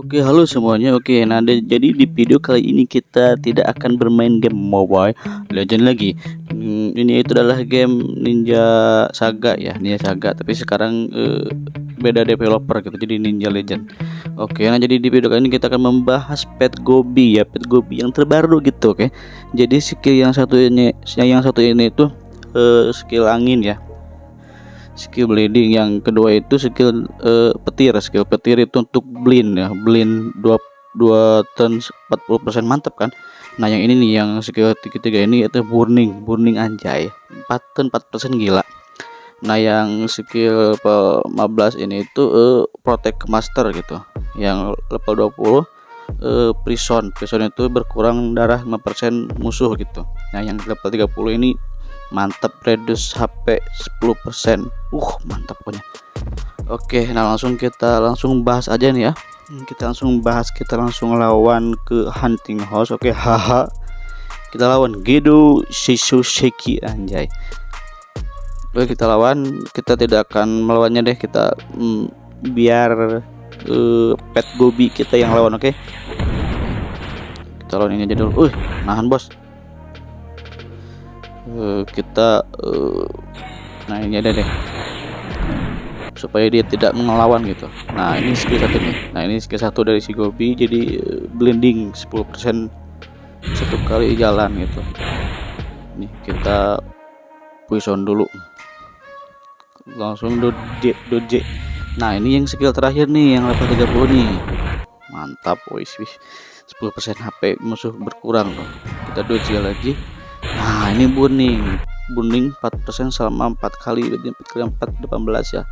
Oke halo semuanya. Oke nah jadi di video kali ini kita tidak akan bermain game mobile legend lagi. Hmm, ini itu adalah game ninja saga ya ninja saga. Tapi sekarang uh, beda developer gitu jadi ninja legend. Oke nah jadi di video kali ini kita akan membahas pet gobi ya pet gobi yang terbaru gitu oke. Jadi skill yang satu ini yang satu ini itu uh, skill angin ya skill bleeding. Yang kedua itu skill uh, petir. Skill petir itu untuk blind ya. Blind 2 2 ton 40% mantap kan? Nah yang ini nih yang skill ketiga ini itu burning. Burning anjay. 4 ton 4% gila. Nah yang skill 15 ini itu uh, protect master gitu. Yang level 20 uh, prison. Prison itu berkurang darah 5% musuh gitu. Nah yang level 30 ini mantap reduce HP 10% uh mantap pokoknya. Oke nah langsung kita langsung bahas aja nih ya. Hmm, kita langsung bahas kita langsung lawan ke hunting house. Oke haha. Kita lawan Gedo Shiki anjay. Oke kita lawan. Kita tidak akan melawannya deh. Kita mm, biar uh, pet gobi kita yang lawan oke? Kita lawan ini aja dulu. Uh nahan bos uh, kita uh, nah ini ada deh. Supaya dia tidak melawan gitu. Nah ini skill satu nih. Nah ini skill satu dari si Gobi jadi uh, blending 10% satu kali jalan gitu. Nih kita poison dulu. Langsung doje doje nah ini yang skill terakhir nih yang level 30 nih. Mantap wis wis. 10% HP musuh berkurang. Loh kita doje lagi nah ini buning buning 4% selama 4 kali berarti 4 kali 4 18 ya.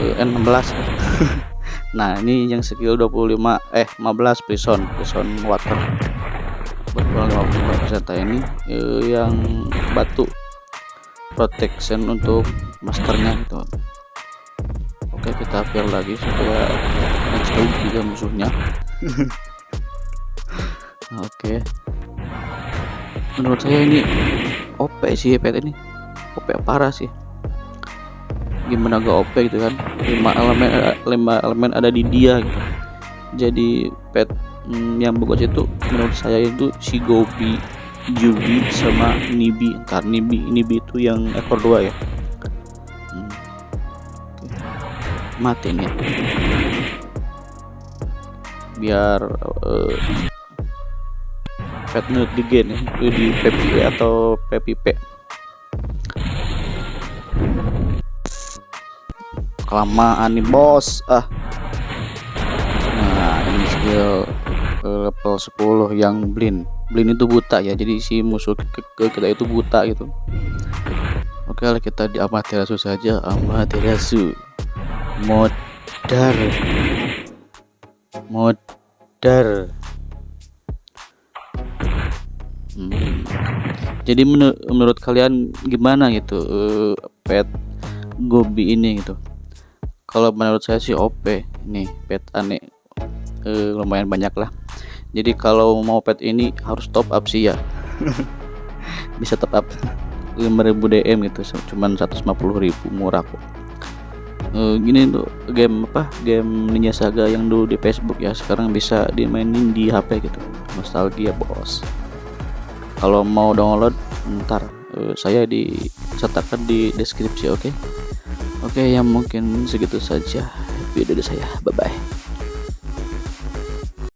Eh, 16 ya. nah ini yang skill 25 eh 15 prison prison water. Berkurang 50% nah ini eh, yang batu protection untuk masternya gitu oke kita appear lagi supaya jauh juga musuhnya. Oke menurut saya ini OP sih pet ini. OP parah sih. Gimana gak OP gitu kan? Lima elemen lima elemen ada di dia gitu. Jadi pet hmm, yang bagus itu menurut saya itu si Gobi Jubi sama Nibi. Ntar Nibi Nibi itu yang ekor dua ya. Hmm. mati nih biar uh, pet nut di gen ya? Di PPP atau PPP kelamaan nih bos. Ah. Nah ini skill level 10 yang blind blind itu buta ya jadi si musuh ke, ke kita itu buta gitu. Oke lah kita di amaterasu saja. Amaterasu. Modar. Modar Hmm. Jadi menur menurut kalian gimana gitu uh, pet Gobi ini gitu? Kalau menurut saya sih OP ini pet aneh uh, lumayan banyak lah. Jadi kalau mau pet ini harus top up sih ya. Bisa top up 5000 DM gitu, cuman 150.000 murah kok. Uh, gini tuh game apa game Ninja Saga yang dulu di Facebook ya sekarang bisa dimainin di HP gitu nostalgia bos kalau mau download ntar uh, saya disertakan di deskripsi oke okay? oke okay, yang mungkin segitu saja video dari saya bye bye